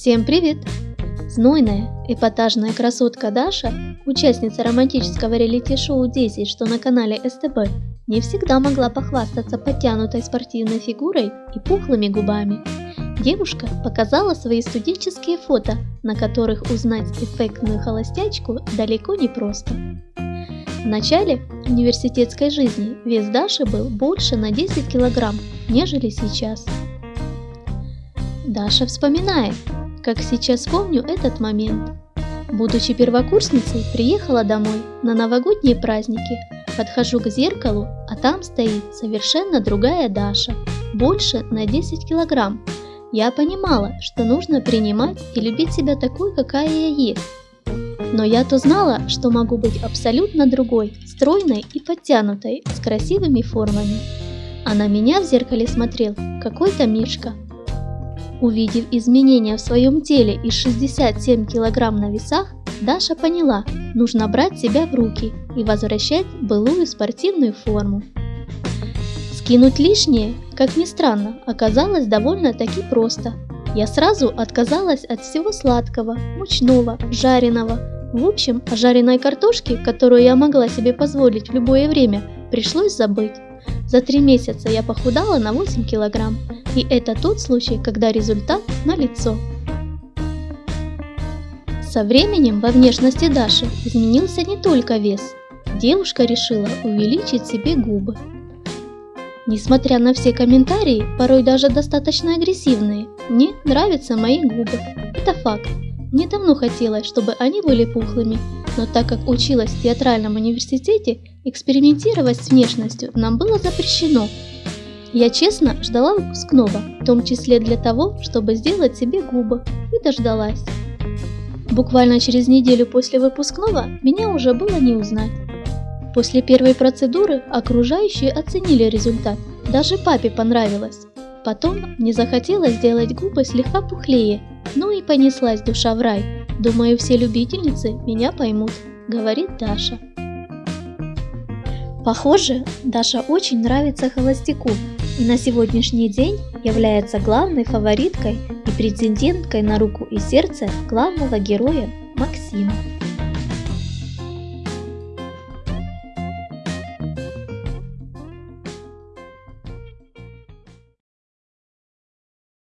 Всем привет! Знойная, эпатажная красотка Даша, участница романтического реалити-шоу 10, что на канале СТБ, не всегда могла похвастаться подтянутой спортивной фигурой и пухлыми губами. Девушка показала свои студенческие фото, на которых узнать эффектную холостячку далеко не просто. В начале университетской жизни вес Даши был больше на 10 килограмм, нежели сейчас. Даша вспоминает, как сейчас помню этот момент. Будучи первокурсницей, приехала домой на новогодние праздники. Подхожу к зеркалу, а там стоит совершенно другая Даша, больше на 10 килограмм. Я понимала, что нужно принимать и любить себя такой, какая я есть. Но я-то знала, что могу быть абсолютно другой, стройной и подтянутой, с красивыми формами. А на меня в зеркале смотрел какой-то Мишка, Увидев изменения в своем теле и 67 килограмм на весах, Даша поняла, нужно брать себя в руки и возвращать былую спортивную форму. Скинуть лишнее, как ни странно, оказалось довольно-таки просто. Я сразу отказалась от всего сладкого, мучного, жареного. В общем, о жареной картошке, которую я могла себе позволить в любое время, пришлось забыть. За три месяца я похудала на 8 килограмм, и это тот случай, когда результат налицо. Со временем во внешности Даши изменился не только вес. Девушка решила увеличить себе губы. Несмотря на все комментарии, порой даже достаточно агрессивные, мне нравятся мои губы. Это факт. Мне давно хотелось, чтобы они были пухлыми, но так как училась в театральном университете, экспериментировать с внешностью нам было запрещено. Я честно ждала выпускного, в том числе для того, чтобы сделать себе губы, и дождалась. Буквально через неделю после выпускного меня уже было не узнать. После первой процедуры окружающие оценили результат, даже папе понравилось. Потом мне захотелось сделать губы слегка пухлее, ну и понеслась душа в рай. Думаю, все любительницы меня поймут, говорит Даша. Похоже, Даша очень нравится холостяку и на сегодняшний день является главной фавориткой и претенденткой на руку и сердце главного героя Максима.